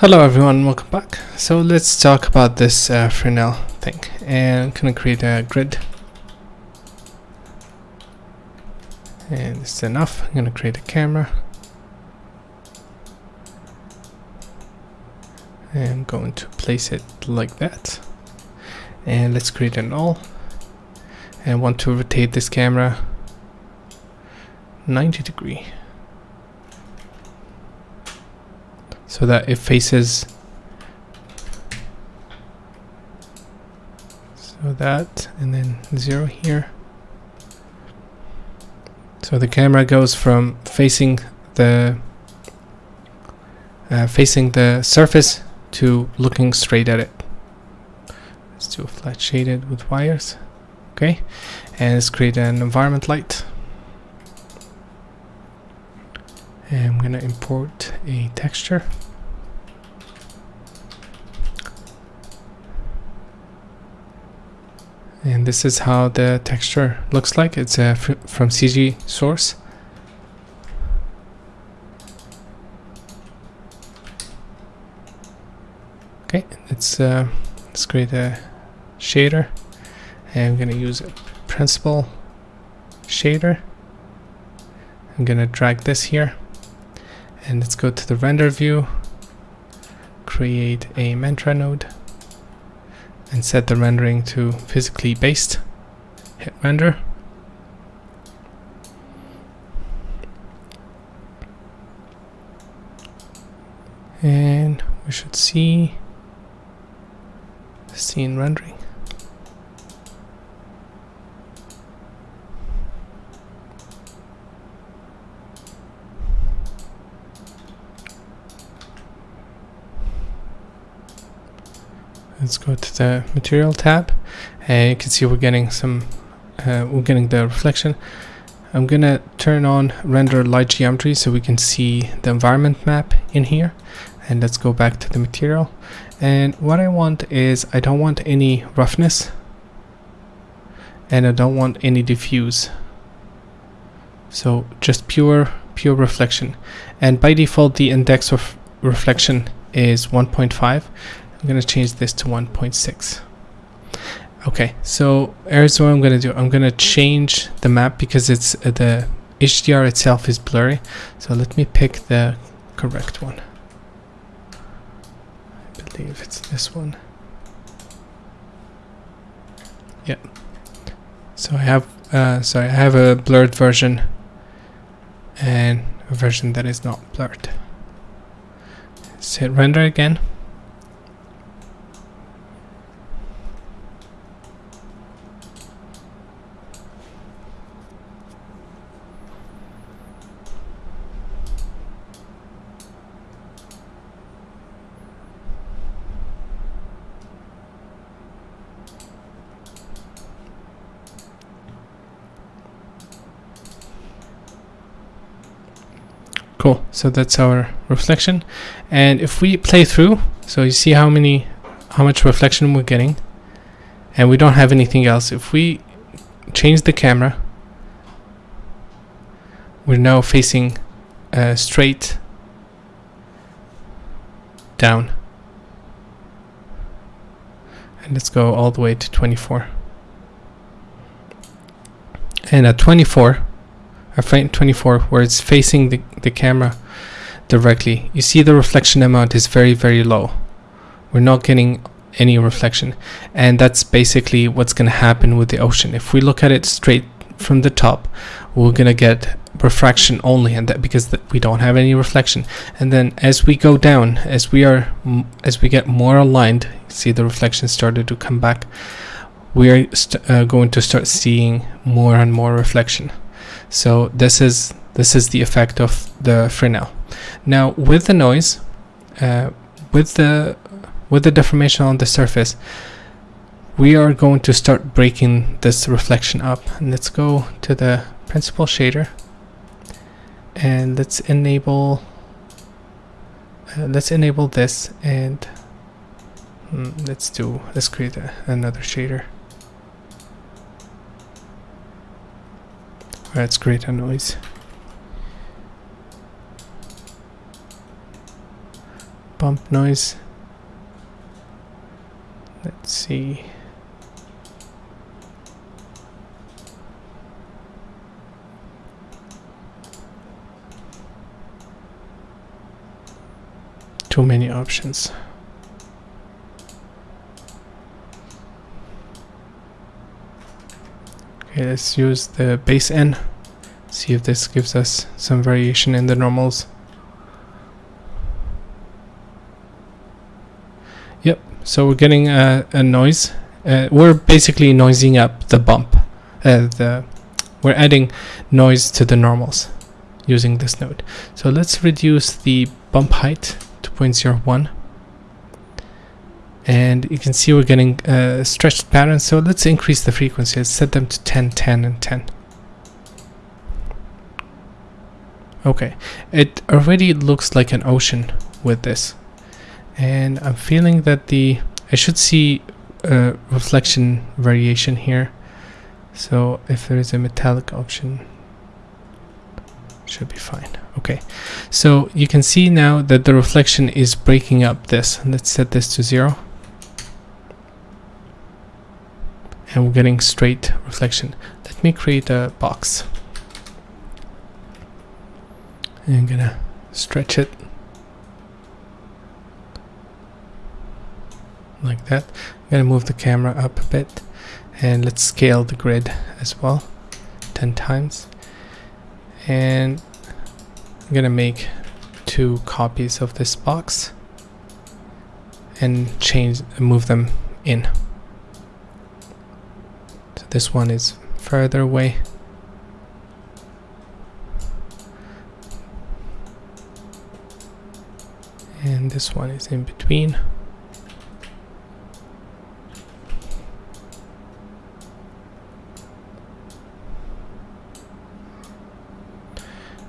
Hello everyone, welcome back. So let's talk about this uh, Fresnel thing and I'm gonna create a grid. And this is enough. I'm gonna create a camera. And I'm going to place it like that. And let's create a null and I want to rotate this camera 90 degree so that it faces so that and then zero here. So the camera goes from facing the uh, facing the surface to looking straight at it. Let's do a flat shaded with wires okay? And let's create an environment light I'm gonna import a texture. And this is how the texture looks like. It's uh, fr from CG source. Okay let's uh, let's create a shader. I'm gonna use a principled shader. I'm gonna drag this here and let's go to the render view. Create a mantra node. And set the rendering to physically based. Hit render. And we should see scene rendering let's go to the material tab. And you can see we're getting some uh, we're getting the reflection. I'm gonna turn on render light geometry so we can see the environment map in here. And let's go back to the material. And what I want is I don't want any roughness. And I don't want any diffuse. So just pure pure reflection. And by default the index of reflection is 1.5 I'm going to change this to 1.6. Okay, so here's what I'm going to do. I'm going to change the map because it's uh, the HDR itself is blurry. So let me pick the correct one. I believe it's this one. Yeah. So I have uh, sorry, I have a blurred version and a version that is not blurred. Let's hit render again. Cool, so that's our reflection. And if we play through, so you see how many, how much reflection we're getting, and we don't have anything else. If we change the camera, we're now facing uh, straight down. And let's go all the way to 24. And at 24, a frame 24 where it's facing the, the camera directly. You see the reflection amount is very very low. We're not getting any reflection. And that's basically what's going to happen with the ocean. If we look at it straight from the top we're going to get refraction only and that because we don't have any reflection. And then as we go down as we are as we get more aligned see the reflection started to come back we are uh, going to start seeing more and more reflection so this is this is the effect of the Fresnel. Now with the noise, uh, with the with the deformation on the surface, we are going to start breaking this reflection up. And let's go to the principled shader and let's enable uh, let's enable this and mm, let's do let's create a, another shader Let's create a noise. bump noise. Let's see. Too many options. Let's use the base N. See if this gives us some variation in the normals. Yep, so we're getting a, a noise. Uh, we're basically noising up the bump. Uh, the we're adding noise to the normals using this node. So let's reduce the bump height to 0.01 and you can see we're getting a stretched pattern so let's increase the frequency. Let's set them to 10 10 and 10 okay. It already looks like an ocean with this. And I'm feeling that the I should see a reflection variation here. So if there is a metallic option should be fine. Okay. So you can see now that the reflection is breaking up this. Let's set this to zero and we're getting straight reflection. Let me create a box. And I'm gonna stretch it like that. I'm gonna move the camera up a bit and let's scale the grid as well 10 times and I'm gonna make two copies of this box and change move them in this one is further away. And this one is in between.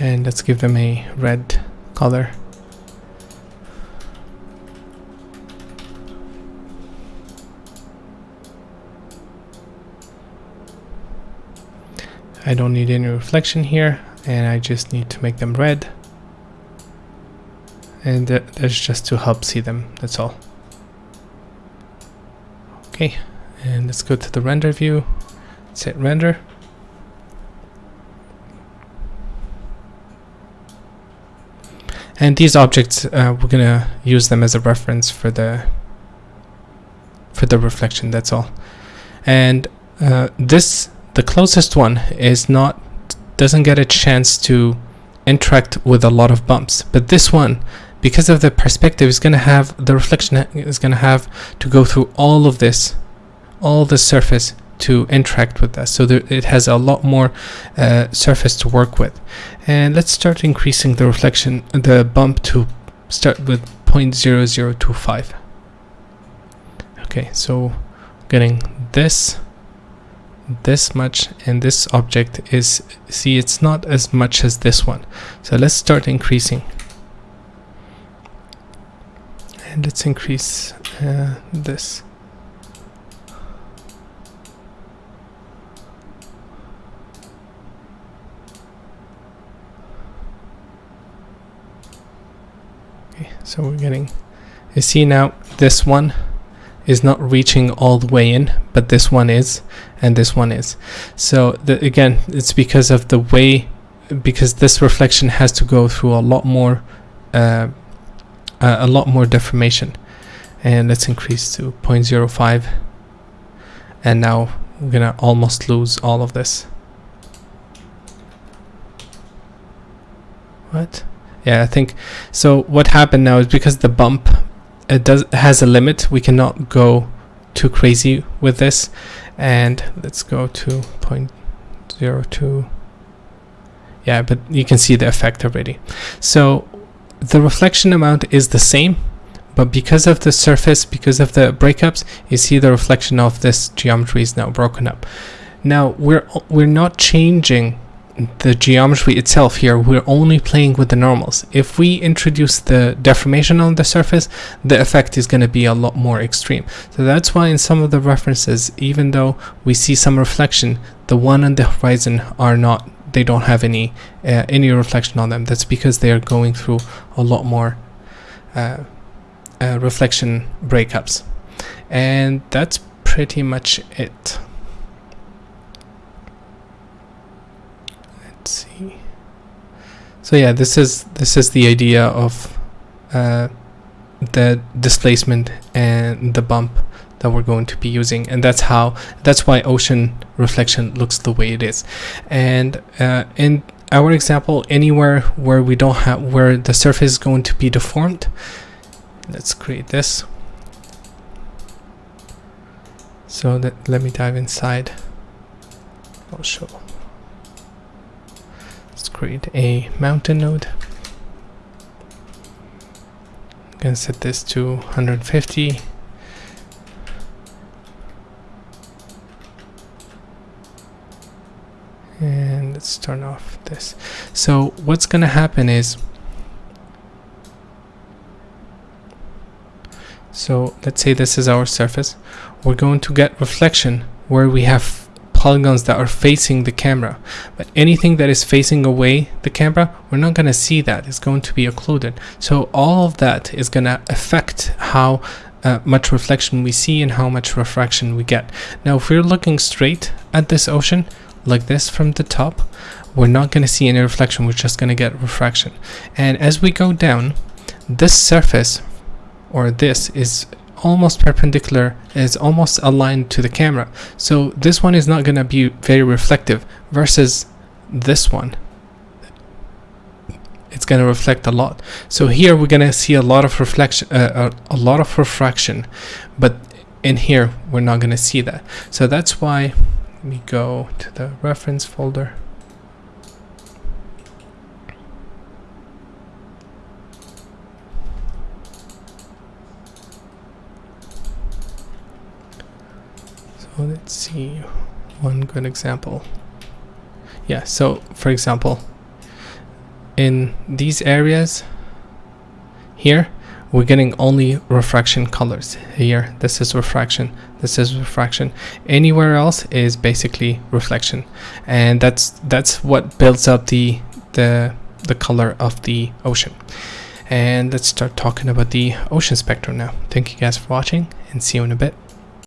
And let's give them a red color. I don't need any reflection here and I just need to make them red. And that's just to help see them that's all. Okay and let's go to the render view. Set render. And these objects uh, we're gonna use them as a reference for the for the reflection that's all. And uh, this the closest one is not doesn't get a chance to interact with a lot of bumps. But this one because of the perspective is going to have the reflection is going to have to go through all of this all the surface to interact with that. So there, it has a lot more uh, surface to work with. And let's start increasing the reflection the bump to start with 0.0025 okay so getting this this much and this object is see it's not as much as this one. So let's start increasing. And let's increase uh, this. Okay so we're getting you see now this one is not reaching all the way in but this one is and this one is. So the, again it's because of the way because this reflection has to go through a lot more uh, a lot more deformation. And let's increase to 0.05 and now we're gonna almost lose all of this. What? Yeah I think so what happened now is because the bump it does has a limit. We cannot go too crazy with this. And let's go to 0.02 yeah but you can see the effect already. So the reflection amount is the same but because of the surface because of the breakups you see the reflection of this geometry is now broken up. Now we're we're not changing the geometry itself here we're only playing with the normals. If we introduce the deformation on the surface the effect is going to be a lot more extreme. So that's why in some of the references even though we see some reflection the one on the horizon are not they don't have any uh, any reflection on them. That's because they are going through a lot more uh, uh, reflection breakups. And that's pretty much it let's see so yeah this is this is the idea of uh, the displacement and the bump that we're going to be using. And that's how that's why ocean reflection looks the way it is. And uh, in our example anywhere where we don't have where the surface is going to be deformed let's create this. So that let me dive inside. I'll show create a mountain node. I'm set this to 150 and let's turn off this. So what's gonna happen is so let's say this is our surface. We're going to get reflection where we have polygons that are facing the camera. But anything that is facing away the camera we're not going to see that. It's going to be occluded. So all of that is going to affect how uh, much reflection we see and how much refraction we get. Now if we're looking straight at this ocean like this from the top we're not going to see any reflection. We're just going to get refraction. And as we go down this surface or this is almost perpendicular is almost aligned to the camera. So this one is not going to be very reflective versus this one. It's going to reflect a lot. So here we're going to see a lot of reflection uh, a, a lot of refraction but in here we're not going to see that. So that's why we go to the reference folder so let's see one good example. Yeah so for example in these areas here we're getting only refraction colors here. This is refraction. This is refraction. Anywhere else is basically reflection. And that's that's what builds up the the the color of the ocean. And let's start talking about the ocean spectrum now. Thank you guys for watching and see you in a bit